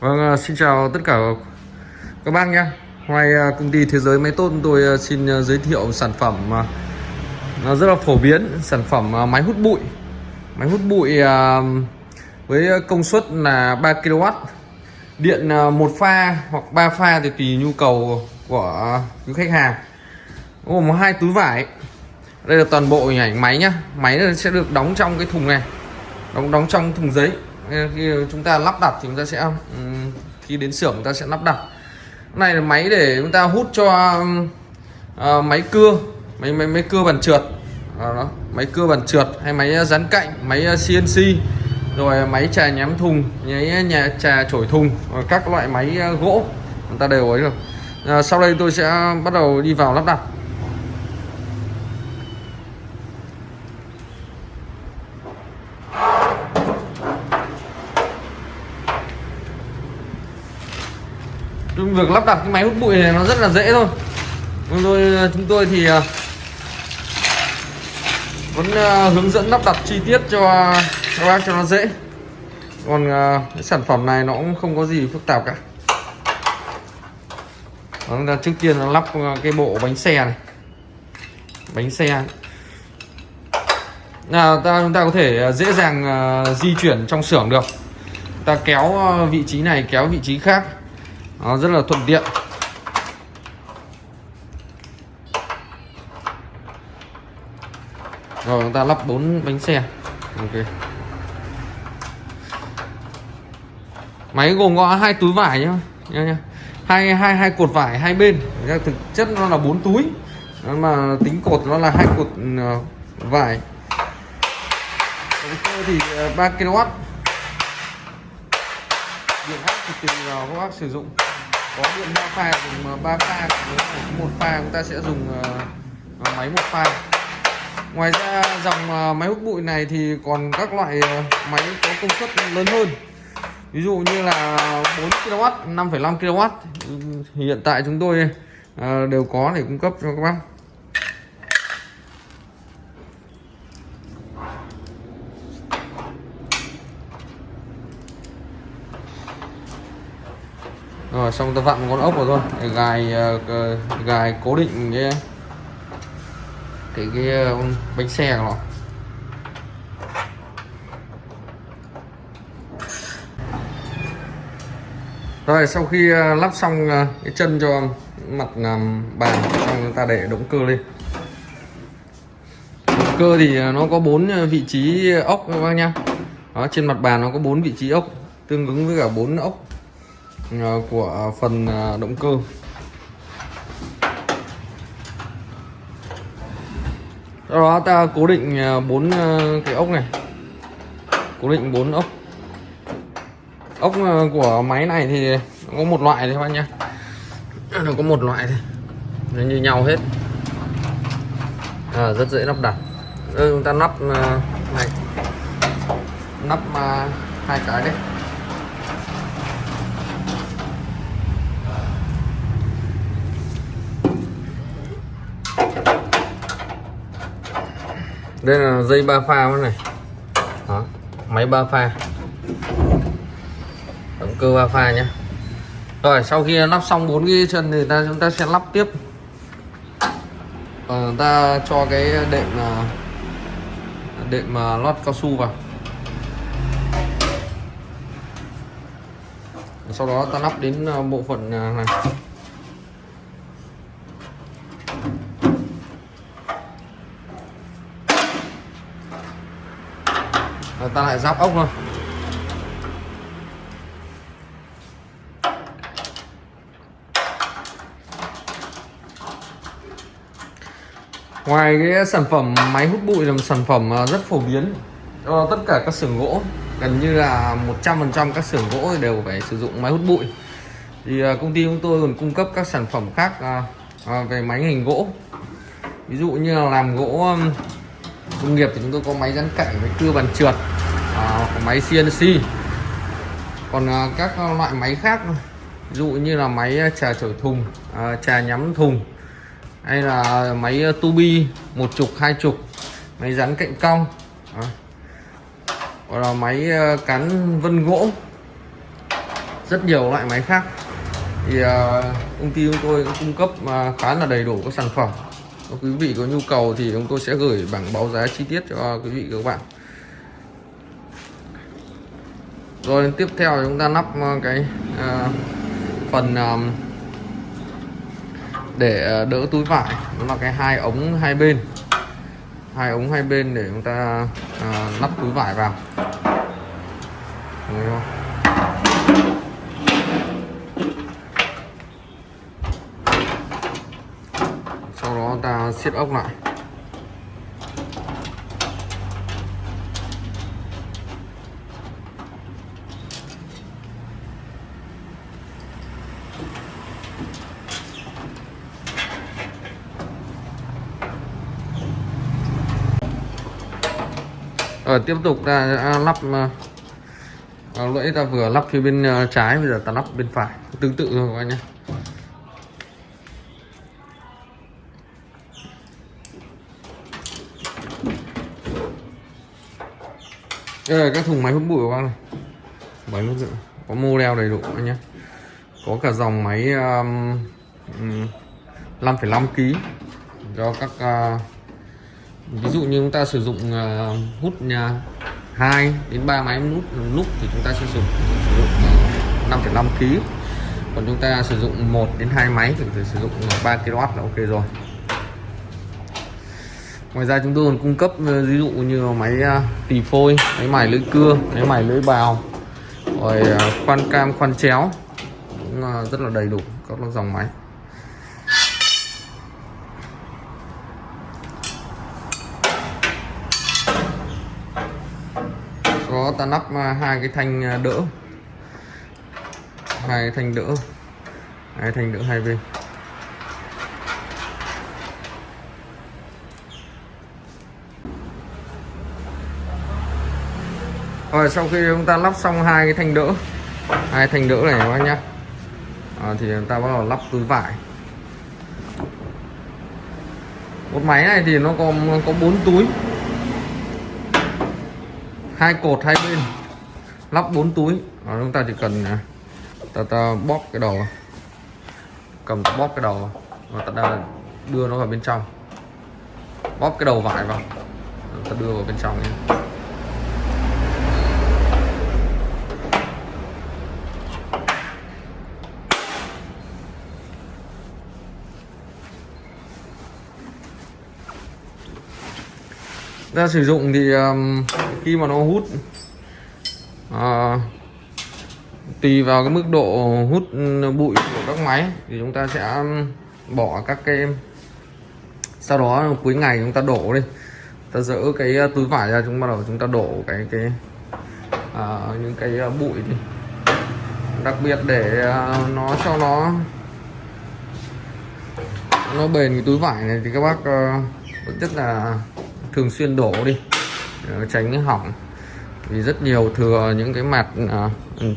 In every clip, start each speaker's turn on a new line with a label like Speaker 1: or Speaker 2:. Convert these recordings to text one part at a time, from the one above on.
Speaker 1: Vâng, ờ, xin chào tất cả các bác nhé. Ngoài ờ, công ty Thế giới Máy Tốt tôi ờ, xin giới thiệu sản phẩm nó rất là phổ biến, sản phẩm máy hút bụi. Máy hút bụi với công suất là 3 kW. Điện một pha hoặc 3 pha thì tùy nhu cầu của khách hàng. Gồm hai túi vải. Đây là toàn bộ hình ảnh máy nhá. Máy sẽ được đóng trong cái thùng này. Đóng đóng trong thùng giấy khi chúng ta lắp đặt thì chúng ta sẽ ừ, khi đến xưởng chúng ta sẽ lắp đặt. Cái này là máy để chúng ta hút cho uh, máy cưa máy máy máy cưa bàn trượt. Đó, đó. máy cưa bàn trượt hay máy dán cạnh máy ờ, CNC rồi máy trà nhám thùng máy nhà trà chổi thùng rồi các loại máy gỗ. Chúng ta đều ấy được. Sau đây tôi sẽ bắt đầu đi vào lắp đặt. Việc lắp đặt cái máy hút bụi này nó rất là dễ thôi. Chúng tôi chúng tôi thì à, vẫn à, hướng dẫn lắp đặt chi tiết cho các bác cho nó dễ. Còn à, cái sản phẩm này nó cũng không có gì phức tạp cả. Vâng, chúng ta trước tiên là lắp cái bộ bánh xe này. Bánh xe. Là ta, chúng ta có thể dễ dàng di chuyển trong xưởng được. Ta kéo vị trí này, kéo vị trí khác nó rất là thuận tiện. Rồi chúng ta lắp bốn bánh xe. Ok. Máy gồm có hai túi vải nhá. Nhá, nhá. hai hai hai cột vải hai bên. Thực chất nó là bốn túi. Mà tính cột nó là hai cột ừ, ờ, vải. Động cơ thì ờ, 3 kW điện áp thì tùy vào các bác sử dụng có điện ba pha dùng ờ, ba pha nếu một pha chúng ta sẽ dùng ờ, ờ, máy một pha. Ngoài ra dòng máy hút bụi này thì còn các loại máy có công suất lớn hơn. Ví dụ như là 4 kW 5,5 kW hiện tại chúng tôi đều có để cung cấp cho các bác. Rồi xong ta vặn một con ốc vào thôi. Để gài ờ, gài cố định cái cái cái ờ, bánh xe của nó. Rồi sau khi ờ, lắp xong cái chân cho mặt bàn xong chúng ta để động cơ lên. Động cơ thì nó có bốn vị trí ốc các bác nhá. Đó, trên mặt bàn nó có bốn vị trí ốc tương ứng với cả bốn ốc. Ờ, của phần ờ, động cơ. Sau đó ta cố định ờ, bốn cái ốc này. Cố định bốn ốc. Ốc của máy này thì có một loại thôi các bạn nhé nó có một loại thôi. Nó như nhau hết. À, rất dễ lắp đặt. Chúng ta lắp này. Lắp hai cái đấy. Đây là dây ba pha này. Đó máy ba pha. Động cơ ba pha nhé rồi sau khi lắp xong bốn cái chân thì ta chúng ta sẽ lắp tiếp. Ờ, ta cho cái đệm à, đệm à, lót cao su vào. Sau đó ta lắp đến à, bộ phận này. Ta lại giáp ốc thôi. Ngoài cái sản phẩm máy hút bụi là một sản phẩm à, rất phổ biến cho tất cả các xưởng gỗ. Gần như là 100% các xưởng gỗ đều phải sử dụng máy hút bụi. Thì à, công ty chúng tôi còn cung cấp các sản phẩm khác à, về máy hình gỗ. Ví dụ như là làm gỗ công nghiệp thì chúng tôi có máy rắn cạnh với cưa bàn trượt à, máy CNC còn à, các loại máy khác ví dụ như là máy à, trà chổi thùng à, trà nhắm thùng hay là máy à, tu bi một chục hai chục máy rắn cạnh cong à. hoặc là máy cán vân gỗ. Rất nhiều loại máy khác. Thì công ty chúng tôi cũng cung cấp khá là đầy đủ các sản phẩm. Nếu quý vị có nhu cầu thì chúng tôi sẽ gửi bảng báo giá chi tiết cho quý vị các bạn rồi tiếp theo chúng ta lắp ờ, cái uh, phần um, để ờ, đỡ túi vải. Đó là cái hai ống hai bên. Hai ống hai bên để chúng ta uh, lắp túi vải vào. Đấy không? sau đó ta siết ốc lại. Ở tiếp tục ta lắp ờ, ờ, à, lưỡi ta vừa lắp phía bên trái bây giờ ta lắp bên phải. Tương tự thôi các anh nhé. Đây là các thùng máy hút bụi của bác này. Máy hút bụi có model đầy đủ anh nhé. Có cả dòng máy um, 5,5 kg cho các uh, ví dụ như chúng ta sử dụng uh, hút nhà 2 đến 3 máy nút lúc thì chúng ta sẽ sử dụng, sử dụng 5,5 kg còn chúng ta sử dụng 1 đến 2 máy thì phải sử dụng ờ, 3 kW là ok rồi. Ngoài ra chúng tôi còn cung cấp ờ, ví dụ như máy tỳ phôi máy mài lưỡi cưa máy mài lưỡi bào rồi khoan cam khoan chéo. Cũng rất là đầy đủ các dòng máy. Có ta lắp à, hai cái thanh à, đỡ. Hai thanh đỡ. Hai thanh đỡ hai bên. Rồi sau khi chúng ta lắp xong hai cái thanh đỡ hai thanh đỡ này các bác nhá. À, thì chúng ta bắt đầu lắp túi vải. Một máy này thì nó có có bốn túi hai cột hai bên. Lắp bốn túi. À, chúng ta chỉ cần à, ta, ta bóp cái đầu cầm bóp cái đầu và ta đưa nó vào bên trong. Bóp cái đầu vải vào. Ta đưa vào bên trong nhé. ra sử dụng thì um, khi mà nó hút à, tùy vào cái mức độ hút bụi của các máy thì chúng ta sẽ um, bỏ các cái sau đó cuối ngày chúng ta đổ đi. Ta dỡ cái uh, túi vải ra chúng bắt đầu chúng ta đổ cái cái à, những cái uh, bụi đi. Đặc biệt để uh, nó cho nó nó bền cái túi vải này thì các bác uh, rất là thường xuyên đổ đi. Ờ, tránh hỏng. Vì rất nhiều thừa những cái mặt à,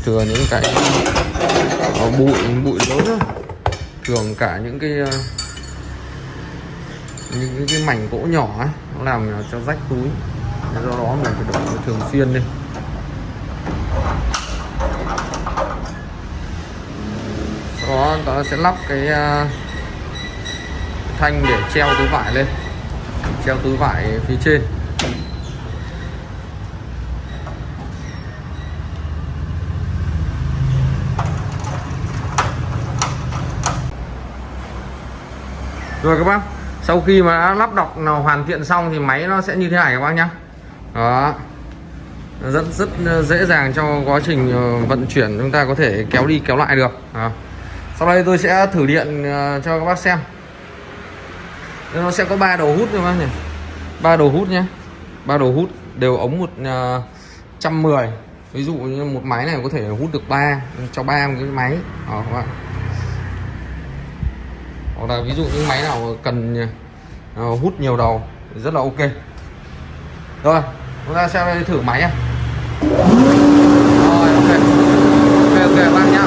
Speaker 1: thừa những cái à, bụi bụi lớn thường cả những cái à, những cái mảnh gỗ nhỏ ấy, nó làm cho rách túi. Do đó mình phải đổi thường xuyên đi. Sau đó ta sẽ lắp cái uh, thanh để treo túi vải lên. Treo túi vải phía trên. Rồi các bác, sau khi mà đã lắp đọc nào hoàn thiện xong thì máy nó sẽ như thế này các bác nhá. Đó. Rất rất dễ dàng cho quá trình ờ, vận chuyển chúng ta có thể kéo đi kéo lại được. Đó. sau đây tôi sẽ thử điện ờ, cho các bác xem. Nó sẽ có ba đầu hút các bác nhỉ. Ba đầu hút nhé ba đầu hút đều ống một ờ, trăm mười. Ví dụ như một máy này có thể hút được ba, cho ba cái máy. Đó, các bạn hoặc là ví dụ những máy nào cần à, hút nhiều đầu rất là ok. Rồi, chúng ta sẽ thử máy nhé rồi, ok. Ok ok, bác nhá.